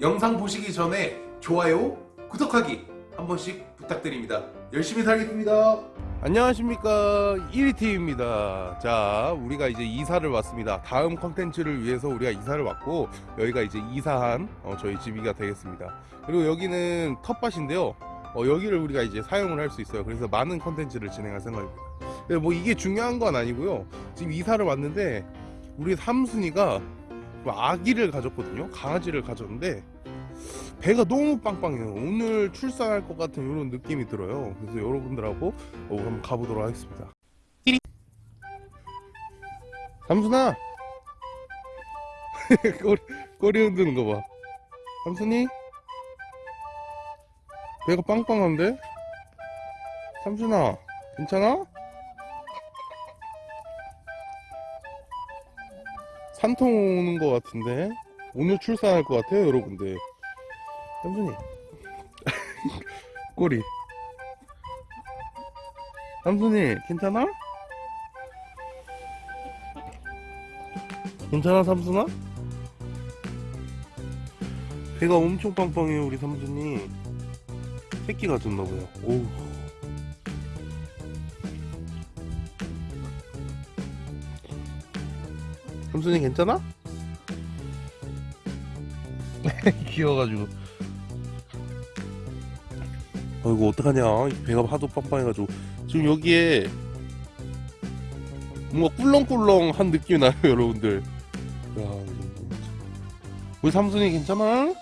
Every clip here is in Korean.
영상 보시기 전에 좋아요, 구독하기 한 번씩 부탁드립니다. 열심히 살겠습니다. 안녕하십니까. 1위팀입니다. 자 우리가 이제 이사를 왔습니다. 다음 컨텐츠를 위해서 우리가 이사를 왔고 여기가 이제 이사한 어, 저희 집이가 되겠습니다. 그리고 여기는 텃밭인데요. 어, 여기를 우리가 이제 사용을 할 수 있어요. 그래서 많은 컨텐츠를 진행할 생각입니다. 뭐 이게 중요한 건 아니고요. 지금 이사를 왔는데 우리 삼순이가 아기를 가졌거든요. 강아지를 가졌는데 배가 너무 빵빵해요. 오늘 출산할 것 같은 이런 느낌이 들어요. 그래서 여러분들하고 어, 한번 가보도록 하겠습니다. 삼순아! 꼬리, 꼬리 흔드는 거봐. 삼순이? 배가 빵빵한데? 삼순아 괜찮아? 산통 오는 것 같은데? 오늘 출산할 것 같아요 여러분들. 삼순이. 꼬리. 삼순이 괜찮아? 괜찮아 삼순아? 배가 엄청 빵빵해요 우리 삼순이. 새끼 가졌나봐요. 오우 삼순이 괜찮아? 귀여워가지고. 아이고 어떡하냐? 배가 하도 빵빵해가지고. 지금 여기에 뭔가 꿀렁꿀렁한 느낌이 나요 여러분들. 야, 우리 삼순이 괜찮아?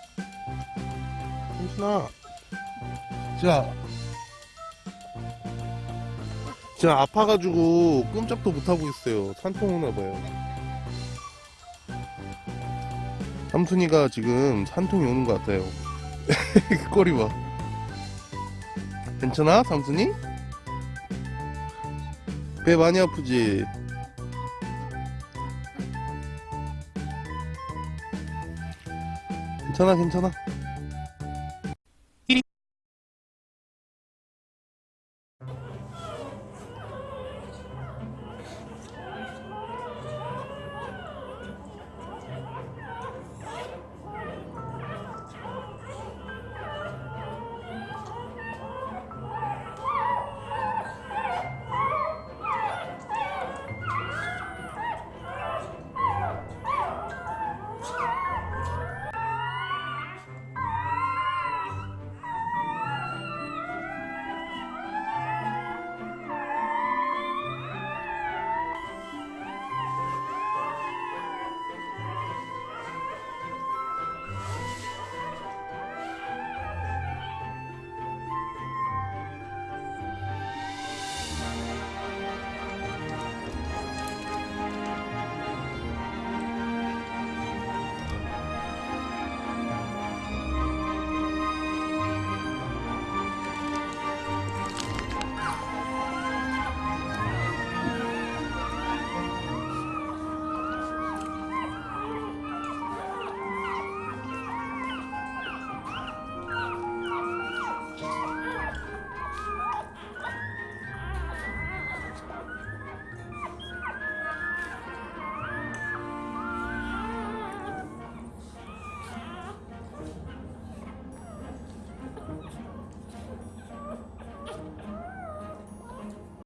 삼순아. 자. 제가 아파가지고 꼼짝도 못하고 있어요. 산통 오나봐요 삼순이가 지금 산통이 오는 것 같아요 꼬리 봐 괜찮아 삼순이? 배 많이 아프지? 괜찮아 괜찮아